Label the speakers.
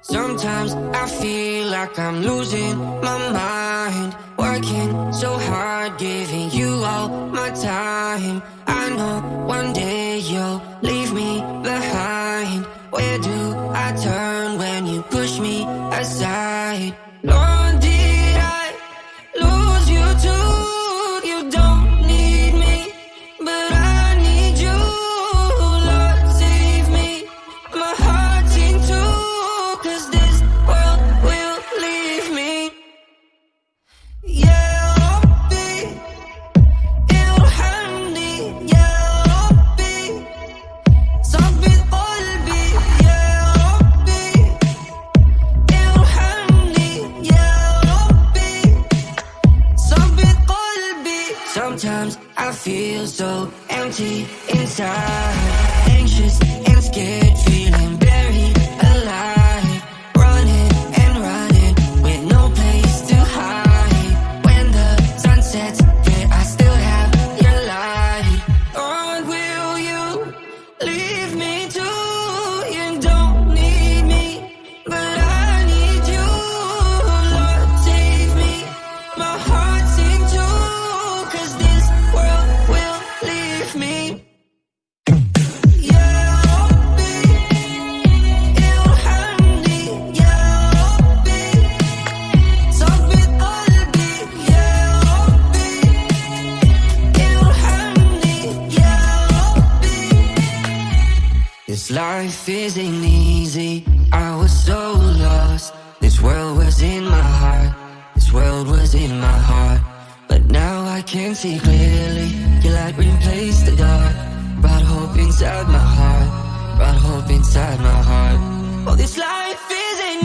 Speaker 1: Sometimes I feel like I'm losing my mind. Working so hard, giving you all my time. I know one day you'll leave me behind. Where do I turn when you push me aside? Lord, I feel so empty inside Anxious and scared This life isn't easy. I was so now I can see clearly. Your light replaced the dark. Brought hope inside my heart. Brought hope inside my heart. Oh, this life isn't